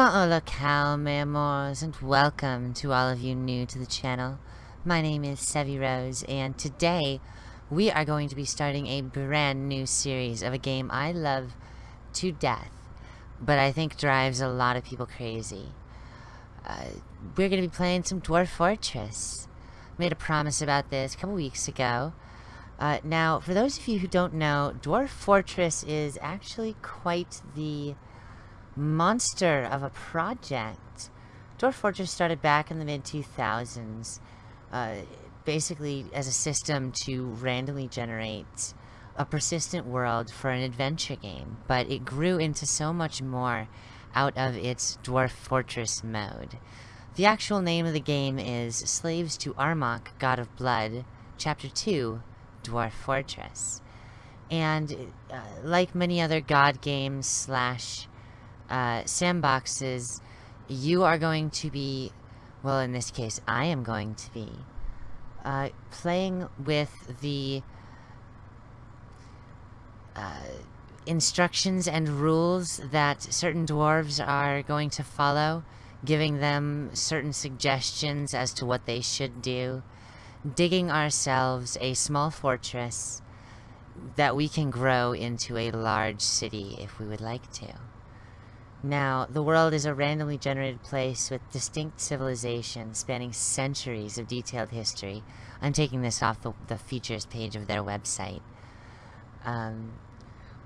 Hola cow, memoirs, and welcome to all of you new to the channel. My name is Sevi Rose, and today we are going to be starting a brand new series of a game I love to death, but I think drives a lot of people crazy. Uh, we're going to be playing some Dwarf Fortress. Made a promise about this a couple weeks ago. Uh, now, for those of you who don't know, Dwarf Fortress is actually quite the monster of a project. Dwarf Fortress started back in the mid-2000s, uh, basically as a system to randomly generate a persistent world for an adventure game, but it grew into so much more out of its Dwarf Fortress mode. The actual name of the game is Slaves to Armok, God of Blood, Chapter 2, Dwarf Fortress. And uh, like many other god games slash uh, sandboxes, you are going to be, well, in this case, I am going to be, uh, playing with the uh, instructions and rules that certain dwarves are going to follow, giving them certain suggestions as to what they should do, digging ourselves a small fortress that we can grow into a large city if we would like to. Now, the world is a randomly generated place with distinct civilizations spanning centuries of detailed history. I'm taking this off the, the features page of their website. Um,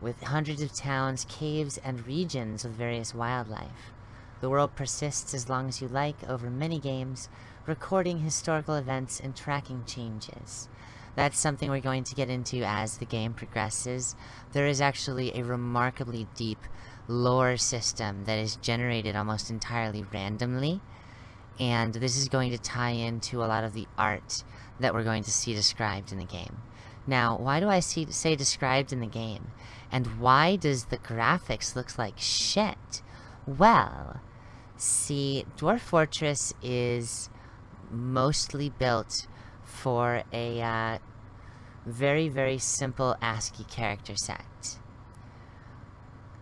with hundreds of towns, caves, and regions with various wildlife. The world persists as long as you like over many games, recording historical events and tracking changes. That's something we're going to get into as the game progresses. There is actually a remarkably deep lore system that is generated almost entirely randomly. And this is going to tie into a lot of the art that we're going to see described in the game. Now, why do I see, say described in the game? And why does the graphics look like shit? Well, see, Dwarf Fortress is mostly built for a uh, very, very simple ASCII character set.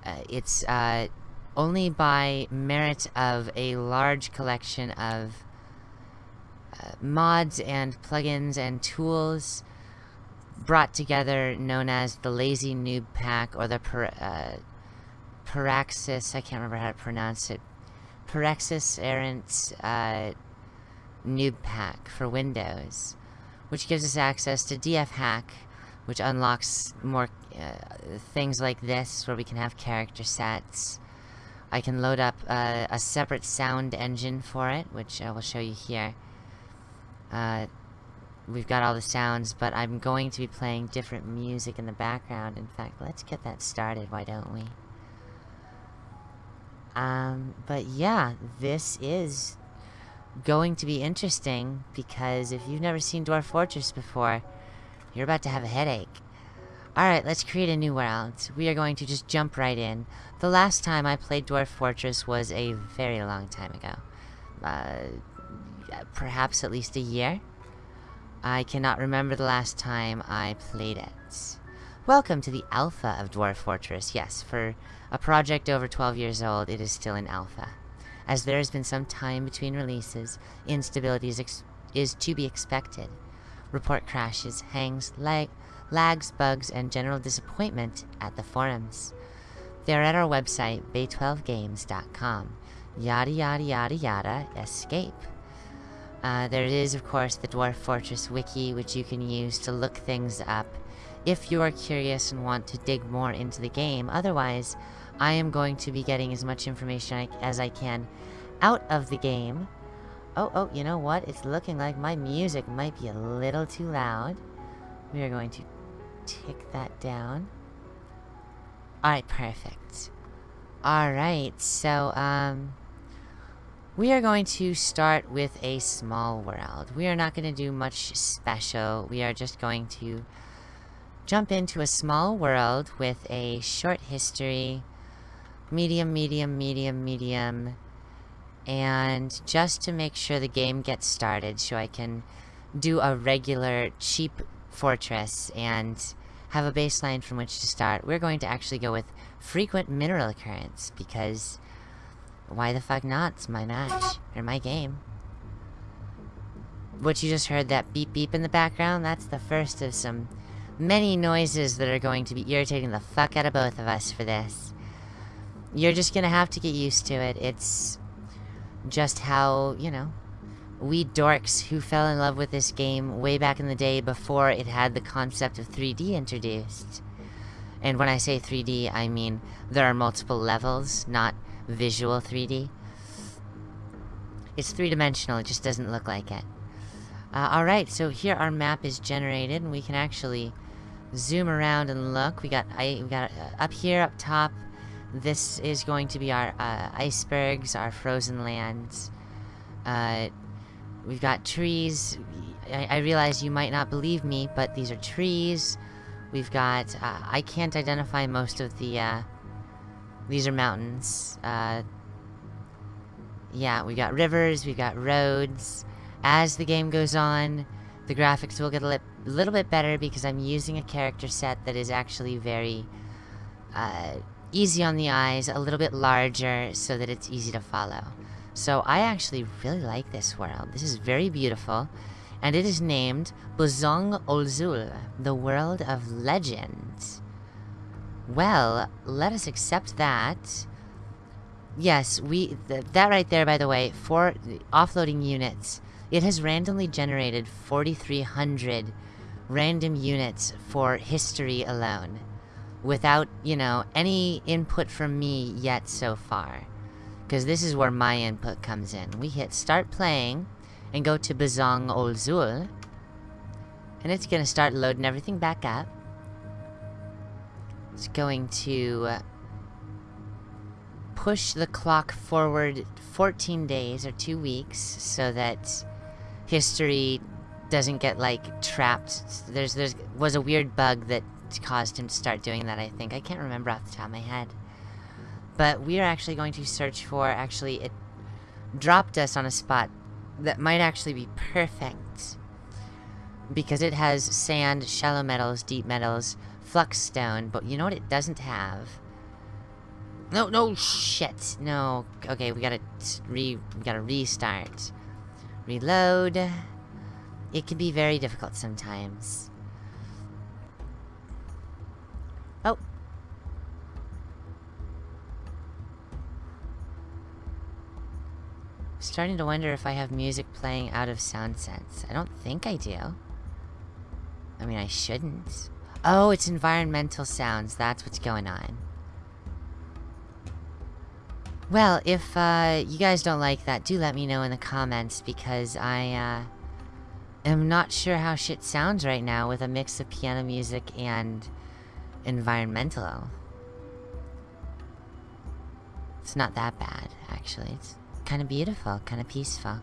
Uh, it's uh, only by merit of a large collection of uh, mods and plugins and tools brought together known as the Lazy Newb Pack or the per, uh, Paraxis, I can't remember how to pronounce it, Paraxis Errant uh, Noob Pack for Windows, which gives us access to DF Hack, which unlocks more uh, things like this where we can have character sets. I can load up uh, a separate sound engine for it, which I will show you here. Uh, we've got all the sounds, but I'm going to be playing different music in the background. In fact, let's get that started, why don't we? Um, but yeah, this is going to be interesting, because if you've never seen Dwarf Fortress before, you're about to have a headache. Alright, let's create a new world. We are going to just jump right in. The last time I played Dwarf Fortress was a very long time ago. Uh, perhaps at least a year? I cannot remember the last time I played it. Welcome to the alpha of Dwarf Fortress. Yes, for a project over 12 years old, it is still in alpha. As there has been some time between releases, instability is, is to be expected. Report crashes, hangs, lag, lags, bugs, and general disappointment at the forums. They're at our website, bay12games.com. Yada yada yada yada, escape. Uh, there is, of course, the Dwarf Fortress wiki, which you can use to look things up if you are curious and want to dig more into the game. Otherwise, I am going to be getting as much information as I can out of the game Oh, oh, you know what? It's looking like my music might be a little too loud. We are going to tick that down. Alright, perfect. Alright, so, um... We are going to start with a small world. We are not going to do much special. We are just going to jump into a small world with a short history. Medium, medium, medium, medium and just to make sure the game gets started so I can do a regular cheap fortress and have a baseline from which to start, we're going to actually go with frequent mineral occurrence because why the fuck not? It's my match. Or my game. What you just heard, that beep beep in the background, that's the first of some many noises that are going to be irritating the fuck out of both of us for this. You're just gonna have to get used to it. It's just how, you know, we dorks who fell in love with this game way back in the day before it had the concept of 3D introduced. And when I say 3D, I mean there are multiple levels, not visual 3D. It's three-dimensional, it just doesn't look like it. Uh, Alright, so here our map is generated, and we can actually zoom around and look. We got, I, we got uh, up here, up top, this is going to be our uh, icebergs, our frozen lands. We've got trees. I, I, realize you might not believe me, but these are trees. We've got... Uh, I can't identify most of the... Uh, these are mountains. Uh, yeah, we got rivers, we got roads. As the game goes on, the graphics will get a li little bit better because I'm using a character set that is actually very uh, easy on the eyes, a little bit larger so that it's easy to follow. So I actually really like this world. This is very beautiful. And it is named Buzong Olzul, the world of legends. Well, let us accept that. Yes, we th that right there, by the way, for offloading units, it has randomly generated 4,300 random units for history alone. Without, you know, any input from me yet so far. Because this is where my input comes in. We hit start playing and go to Bazong Olzul. And it's going to start loading everything back up. It's going to push the clock forward 14 days or two weeks so that history doesn't get like trapped. There's there's was a weird bug that caused him to start doing that, I think. I can't remember off the top of my head. But we are actually going to search for actually it dropped us on a spot that might actually be perfect because it has sand, shallow metals, deep metals, flux stone, but you know what it doesn't have? No, no, shit. No. Okay, we gotta re we gotta restart. Reload. It can be very difficult sometimes. Starting to wonder if I have music playing out of SoundSense. I don't think I do. I mean, I shouldn't. Oh, it's environmental sounds. That's what's going on. Well, if uh, you guys don't like that, do let me know in the comments because I uh, am not sure how shit sounds right now with a mix of piano music and environmental. It's not that bad, actually. It's kind of beautiful, kind of peaceful.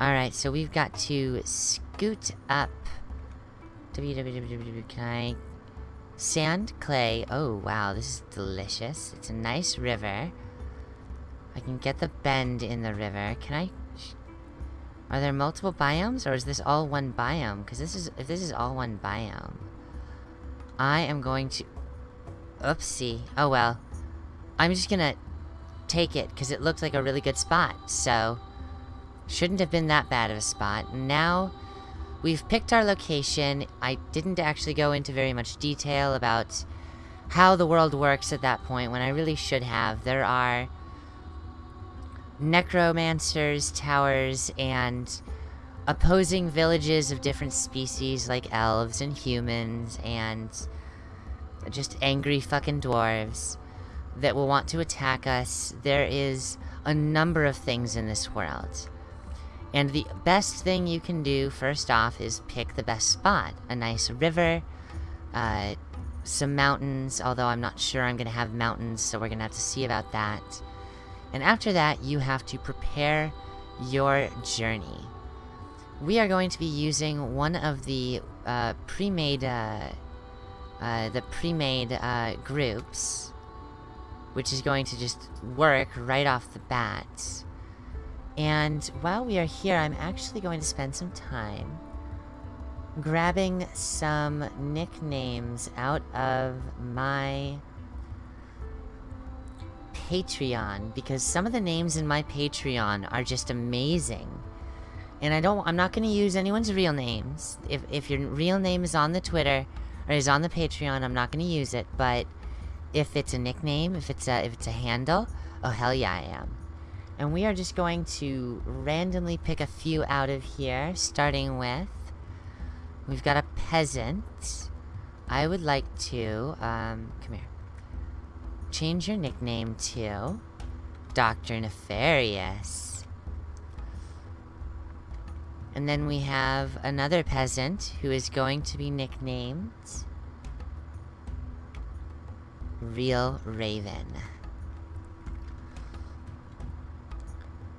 Alright, so we've got to scoot up www. Can I... Sand, clay. Oh, wow, this is delicious. It's a nice river. I can get the bend in the river. Can I... Are there multiple biomes, or is this all one biome? Because this is... If this is all one biome... I am going to... Oopsie. Oh, well. I'm just gonna take it, because it looked like a really good spot, so... Shouldn't have been that bad of a spot. Now We've picked our location. I didn't actually go into very much detail about how the world works at that point when I really should have. There are necromancers, towers, and opposing villages of different species like elves and humans and just angry fucking dwarves that will want to attack us. There is a number of things in this world. And the best thing you can do, first off, is pick the best spot. A nice river, uh, some mountains, although I'm not sure I'm going to have mountains, so we're going to have to see about that. And after that, you have to prepare your journey. We are going to be using one of the uh, pre-made uh, uh, the pre-made uh, groups, which is going to just work right off the bat. And while we are here, I'm actually going to spend some time grabbing some nicknames out of my Patreon because some of the names in my Patreon are just amazing. And I don't I'm not going to use anyone's real names. If if your real name is on the Twitter or is on the Patreon, I'm not going to use it, but if it's a nickname, if it's a if it's a handle, oh hell yeah I am. And we are just going to randomly pick a few out of here, starting with we've got a peasant. I would like to um come here change your nickname to Dr. Nefarious. And then we have another peasant who is going to be nicknamed Real Raven.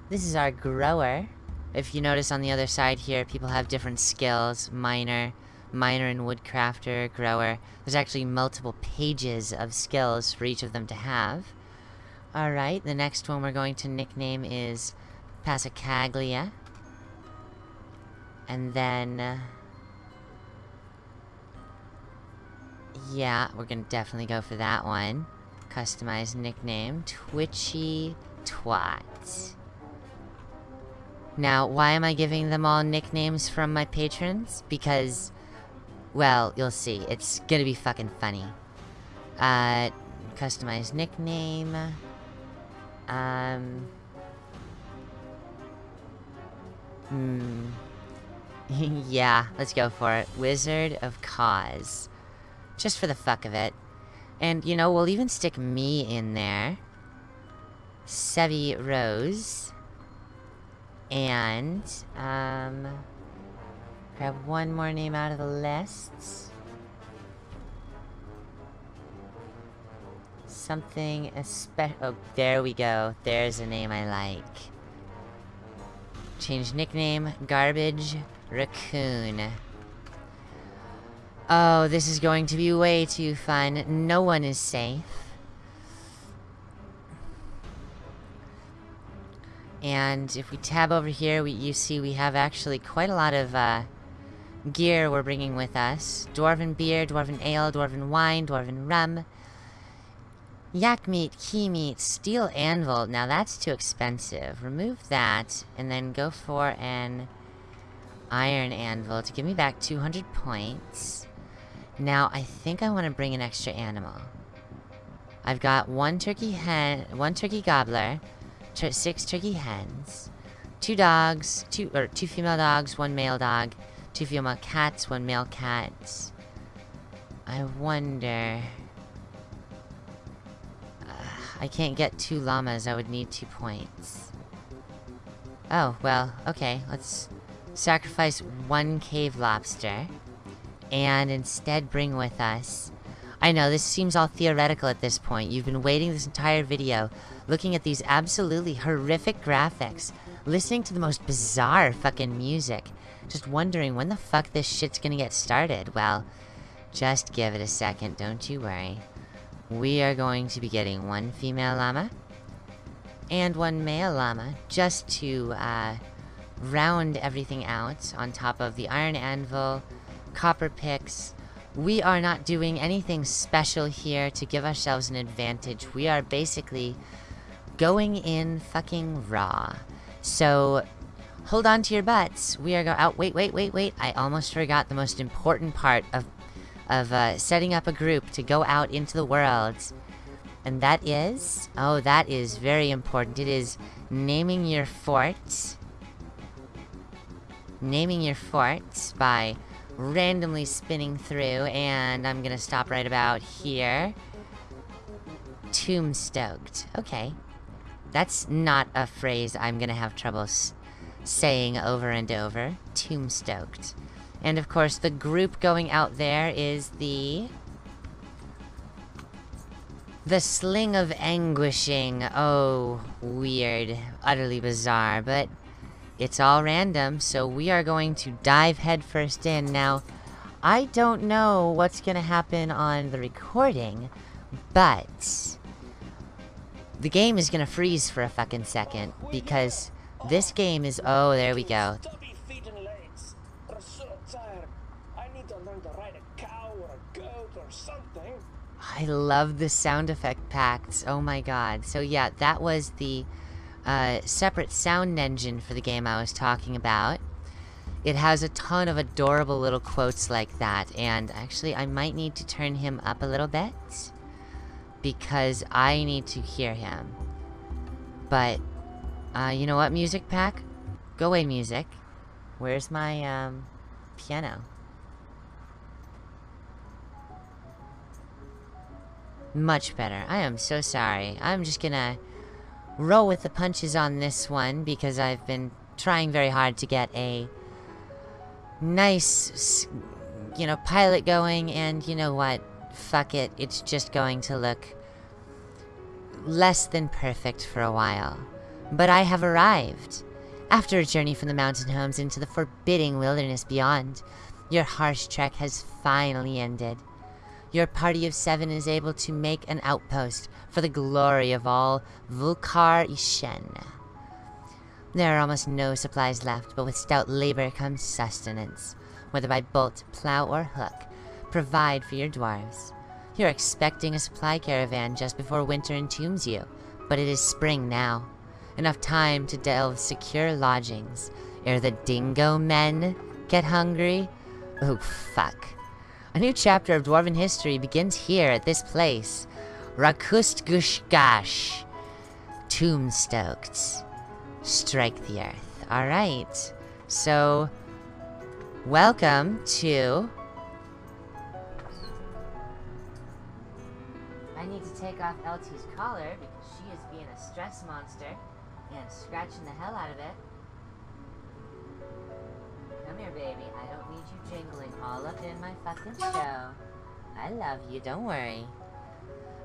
This is our grower. If you notice on the other side here, people have different skills. Miner, miner and woodcrafter, grower. There's actually multiple pages of skills for each of them to have. Alright, the next one we're going to nickname is Passacaglia. And then... Uh, yeah, we're gonna definitely go for that one. Customize nickname, Twitchy Twat. Now, why am I giving them all nicknames from my patrons? Because well, you'll see. It's gonna be fucking funny. Uh, customize nickname. Um... Hmm... yeah, let's go for it. Wizard of Cause. Just for the fuck of it. And, you know, we'll even stick me in there. Sevi Rose. And, um... Grab one more name out of the lists. Something especial. Oh, there we go. There's a name I like. Change nickname. Garbage Raccoon. Oh, this is going to be way too fun. No one is safe. And if we tab over here, we, you see we have actually quite a lot of uh, gear we're bringing with us. Dwarven beer, dwarven ale, dwarven wine, dwarven rum. Yak meat, key meat, steel anvil. Now that's too expensive. Remove that, and then go for an iron anvil to give me back 200 points. Now, I think I want to bring an extra animal. I've got one turkey hen, one turkey gobbler, six turkey hens, two dogs, two or two female dogs, one male dog, Two female cats, one male cat. I wonder... Uh, I can't get two llamas, I would need two points. Oh, well, okay, let's sacrifice one cave lobster. And instead bring with us... I know, this seems all theoretical at this point. You've been waiting this entire video, looking at these absolutely horrific graphics, listening to the most bizarre fucking music, just wondering when the fuck this shit's gonna get started. Well, just give it a second, don't you worry. We are going to be getting one female llama and one male llama just to uh, round everything out on top of the iron anvil, copper picks. We are not doing anything special here to give ourselves an advantage. We are basically going in fucking raw. So Hold on to your butts. We are go- out. Wait, wait, wait, wait. I almost forgot the most important part of of uh, setting up a group to go out into the world. And that is... Oh, that is very important. It is naming your fort. Naming your fort by randomly spinning through. And I'm gonna stop right about here. Tombstoked. Okay. That's not a phrase I'm gonna have trouble saying over and over, Tombstoked. And of course, the group going out there is the... The Sling of Anguishing. Oh, weird. Utterly bizarre, but it's all random, so we are going to dive headfirst in. Now, I don't know what's going to happen on the recording, but... The game is going to freeze for a fucking second, because this game is... Oh, there we go. I love the sound effect packs. Oh my god. So yeah, that was the uh, separate sound engine for the game I was talking about. It has a ton of adorable little quotes like that, and actually I might need to turn him up a little bit because I need to hear him. But, uh, you know what, music pack? Go away, music. Where's my, um, piano? Much better. I am so sorry. I'm just gonna roll with the punches on this one because I've been trying very hard to get a nice, you know, pilot going and you know what? Fuck it. It's just going to look less than perfect for a while. But I have arrived. After a journey from the mountain homes into the forbidding wilderness beyond, your harsh trek has finally ended. Your party of seven is able to make an outpost for the glory of all Vulkar Ishen. There are almost no supplies left, but with stout labor comes sustenance, whether by bolt, plow, or hook. Provide for your dwarves. You're expecting a supply caravan just before winter entombs you, but it is spring now. Enough time to delve secure lodgings ere the dingo men get hungry. Oh, fuck. A new chapter of Dwarven history begins here at this place. Rakustgushgash. Tombstoked. Strike the earth. Alright. So, welcome to I need to take off LT's collar because she is being a stress monster and scratching the hell out of it. Come here, baby. I don't need you jingling all up in my fucking show. I love you, don't worry.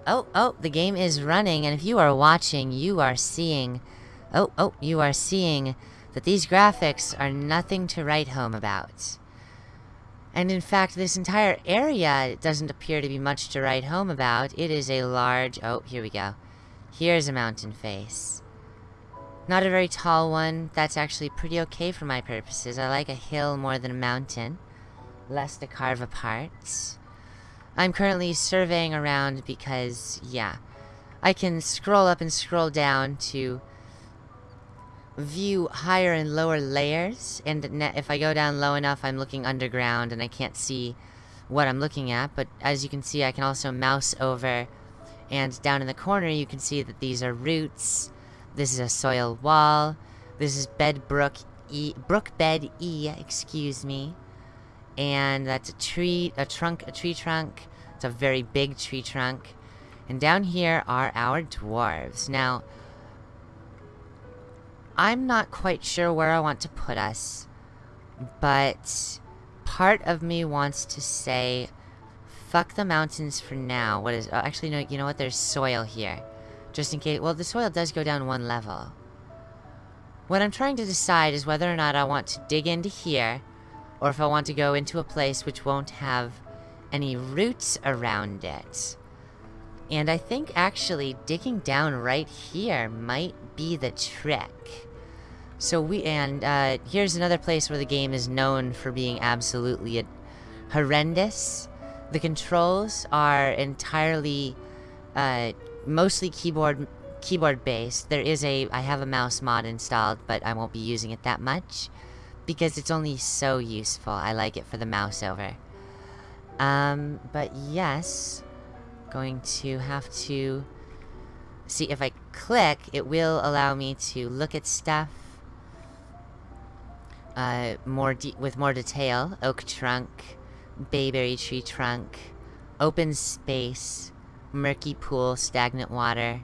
Oh, oh, the game is running, and if you are watching, you are seeing... Oh, oh, you are seeing that these graphics are nothing to write home about. And in fact, this entire area doesn't appear to be much to write home about. It is a large... Oh, here we go. Here's a mountain face. Not a very tall one. That's actually pretty okay for my purposes. I like a hill more than a mountain. Less to carve apart. I'm currently surveying around because, yeah. I can scroll up and scroll down to view higher and lower layers. And if I go down low enough, I'm looking underground and I can't see what I'm looking at. But as you can see, I can also mouse over. And down in the corner, you can see that these are roots. This is a soil wall. This is bed brook E. Brook bed E, excuse me. And that's a tree, a trunk, a tree trunk. It's a very big tree trunk. And down here are our dwarves. Now, I'm not quite sure where I want to put us, but part of me wants to say, fuck the mountains for now. What is, oh, actually, no, you know what? There's soil here. Just in case, well, the soil does go down one level. What I'm trying to decide is whether or not I want to dig into here, or if I want to go into a place which won't have any roots around it. And I think actually digging down right here might be the trick. So we, and uh, here's another place where the game is known for being absolutely horrendous. The controls are entirely, uh, mostly keyboard keyboard based. There is a, I have a mouse mod installed, but I won't be using it that much because it's only so useful. I like it for the mouse over. Um, but yes, going to have to see if I click, it will allow me to look at stuff uh, more with more detail. Oak trunk, bayberry tree trunk, open space, murky pool, stagnant water,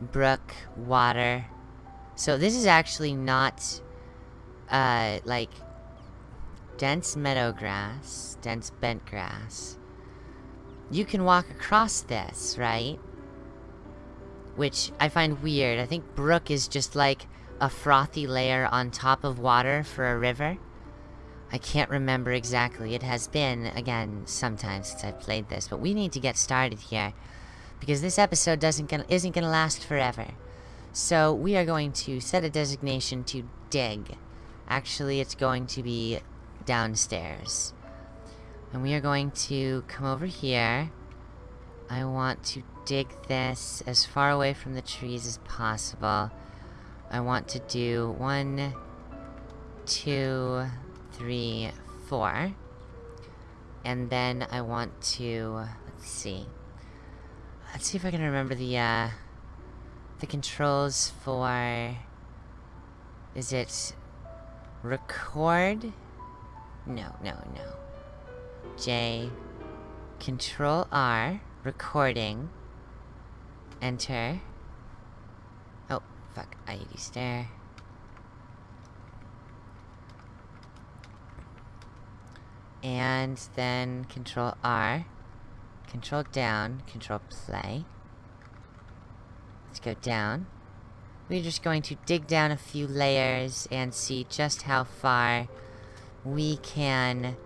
brook, water. So this is actually not, uh, like, dense meadow grass, dense bent grass. You can walk across this, right? which I find weird. I think brook is just like a frothy layer on top of water for a river. I can't remember exactly. It has been, again, sometime since I've played this, but we need to get started here. Because this episode doesn't gonna, isn't going to last forever. So we are going to set a designation to dig. Actually, it's going to be downstairs. And we are going to come over here. I want to dig this as far away from the trees as possible. I want to do one, two, three, four. And then I want to... Let's see. Let's see if I can remember the, uh... The controls for... Is it... Record? No, no, no. J. Control R. Recording. Enter. Oh, fuck. I used And then Control R. Control down. Control play. Let's go down. We're just going to dig down a few layers and see just how far we can...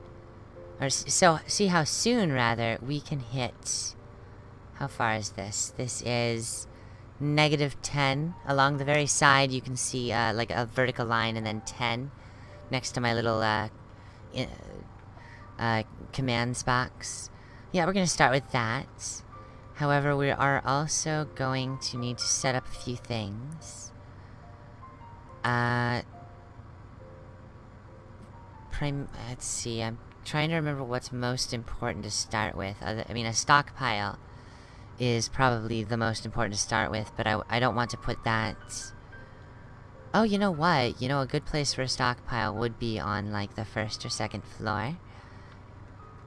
Or so, see how soon, rather, we can hit... How far is this? This is negative 10. Along the very side, you can see, uh, like, a vertical line and then 10. Next to my little, uh, uh, commands box. Yeah, we're gonna start with that. However, we are also going to need to set up a few things. Uh... Prim let's see, I'm trying to remember what's most important to start with. I mean, a stockpile is probably the most important to start with, but I, I don't want to put that... Oh, you know what? You know, a good place for a stockpile would be on, like, the first or second floor.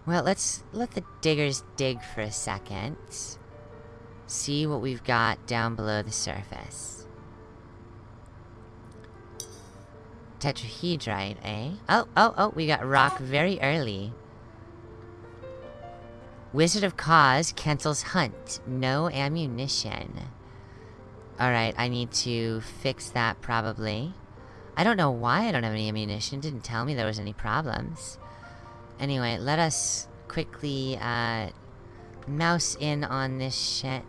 Well, let's let the diggers dig for a second. See what we've got down below the surface. Tetrahedrite, eh? Oh, oh, oh, we got rock very early. Wizard of Cause cancels hunt. No ammunition. Alright, I need to fix that probably. I don't know why I don't have any ammunition. Didn't tell me there was any problems. Anyway, let us quickly, uh, mouse in on this shit.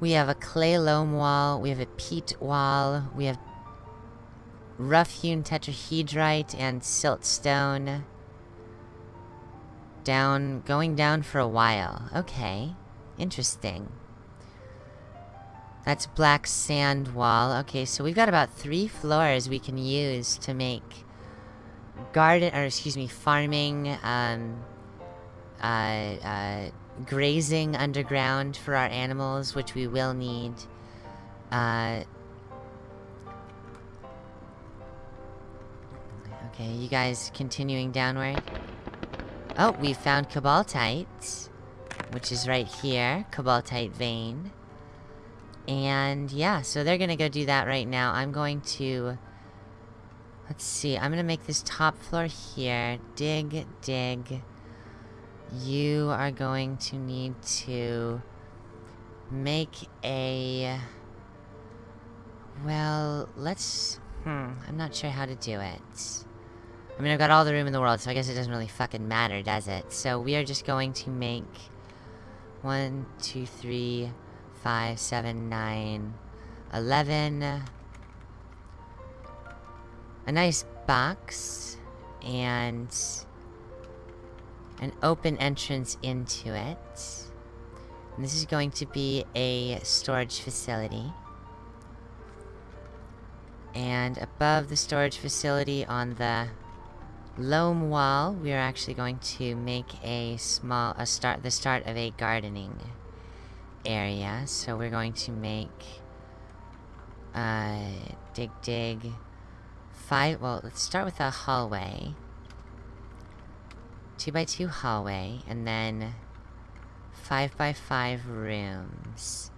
We have a clay loam wall, we have a peat wall, we have rough-hewn tetrahedrite and siltstone. Down, going down for a while. Okay. Interesting. That's black sand wall. Okay, so we've got about three floors we can use to make garden, or excuse me, farming, um, uh, uh, grazing underground for our animals, which we will need. Uh, okay, you guys continuing downward. Oh, we found Cobaltite, which is right here, Cobaltite vein. And yeah, so they're gonna go do that right now. I'm going to Let's see, I'm gonna make this top floor here. Dig, dig. You are going to need to make a... Well, let's... Hmm, I'm not sure how to do it. I mean, I've got all the room in the world, so I guess it doesn't really fucking matter, does it? So we are just going to make... One, two, three, five, seven, nine, eleven a nice box and an open entrance into it. And this is going to be a storage facility. And above the storage facility on the loam wall, we are actually going to make a small, a start, the start of a gardening area. So we're going to make, uh, dig dig, five, well, let's start with a hallway. Two by two hallway, and then five by five rooms.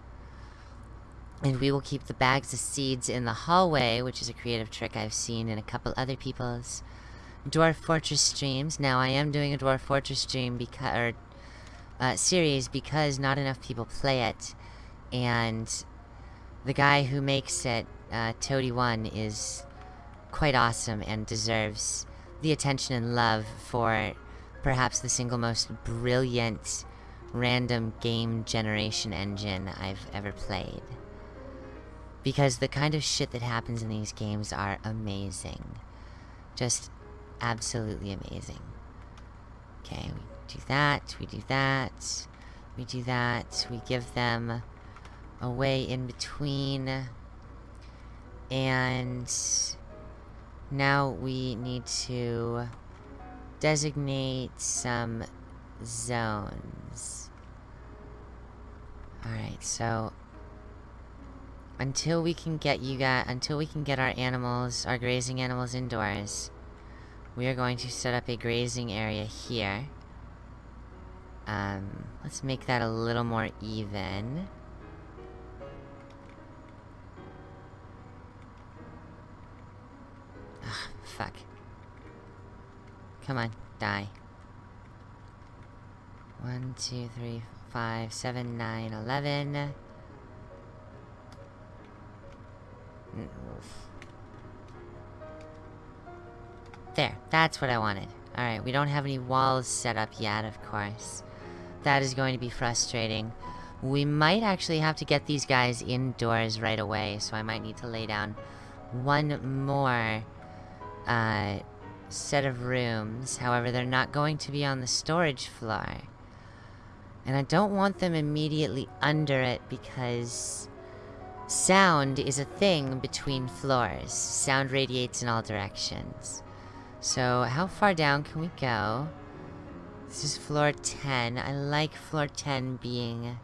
And we will keep the bags of seeds in the hallway, which is a creative trick I've seen in a couple other people's Dwarf Fortress streams. Now, I am doing a Dwarf Fortress stream because, or, uh, series because not enough people play it. And the guy who makes it, uh, Toady1, is quite awesome and deserves the attention and love for perhaps the single most brilliant random game generation engine I've ever played. Because the kind of shit that happens in these games are amazing. Just absolutely amazing. Okay, we do that, we do that, we do that, we give them a way in between, and now we need to designate some zones. Alright, so until we can get you guys, until we can get our animals, our grazing animals indoors, we are going to set up a grazing area here. Um, let's make that a little more even. Fuck. Come on, die. One, two, three, five, seven, nine, eleven. There, that's what I wanted. Alright, we don't have any walls set up yet, of course. That is going to be frustrating. We might actually have to get these guys indoors right away, so I might need to lay down one more uh, set of rooms. However, they're not going to be on the storage floor. And I don't want them immediately under it because sound is a thing between floors. Sound radiates in all directions. So, how far down can we go? This is floor 10. I like floor 10 being...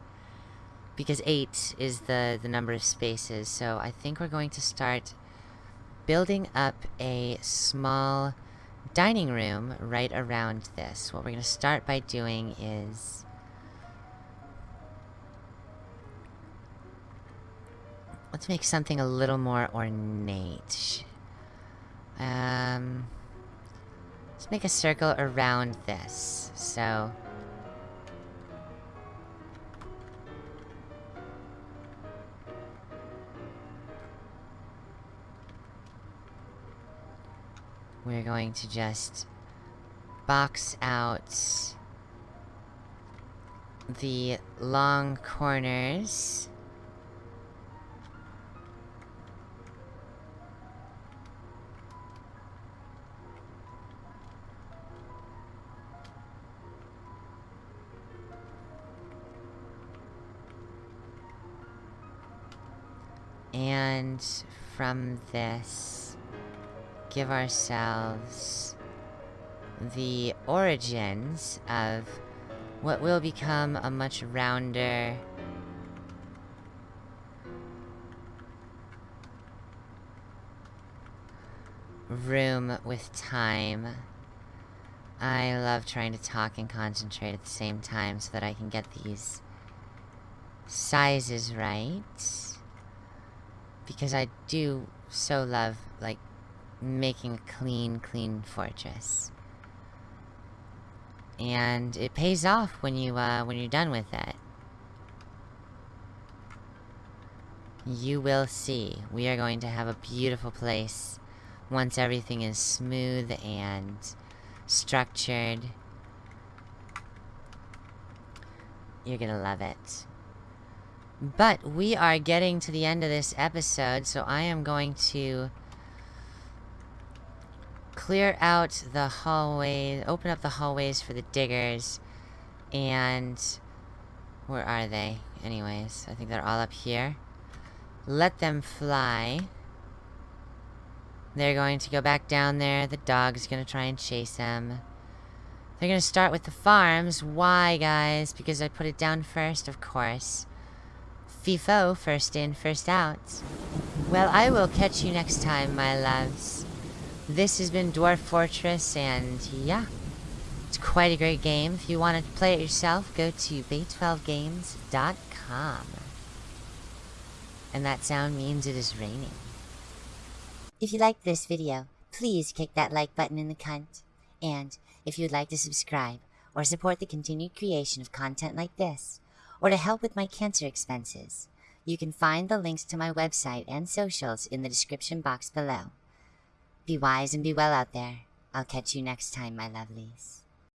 Because 8 is the, the number of spaces, so I think we're going to start building up a small dining room right around this. What we're going to start by doing is... Let's make something a little more ornate. Um... Let's make a circle around this. So... We're going to just box out the long corners. And from this, give ourselves the origins of what will become a much rounder room with time. I love trying to talk and concentrate at the same time so that I can get these sizes right because I do so love, like, making a clean, clean fortress. And it pays off when you, uh, when you're done with it. You will see. We are going to have a beautiful place once everything is smooth and structured. You're gonna love it. But we are getting to the end of this episode, so I am going to clear out the hallway, open up the hallways for the diggers, and where are they? Anyways, I think they're all up here. Let them fly. They're going to go back down there. The dog's going to try and chase them. They're going to start with the farms. Why, guys? Because I put it down first, of course. FIFO, first in, first out. Well, I will catch you next time, my loves. This has been Dwarf Fortress, and yeah, it's quite a great game. If you want to play it yourself, go to bay12games.com. And that sound means it is raining. If you liked this video, please kick that like button in the cunt. And if you'd like to subscribe or support the continued creation of content like this, or to help with my cancer expenses. You can find the links to my website and socials in the description box below. Be wise and be well out there. I'll catch you next time, my lovelies.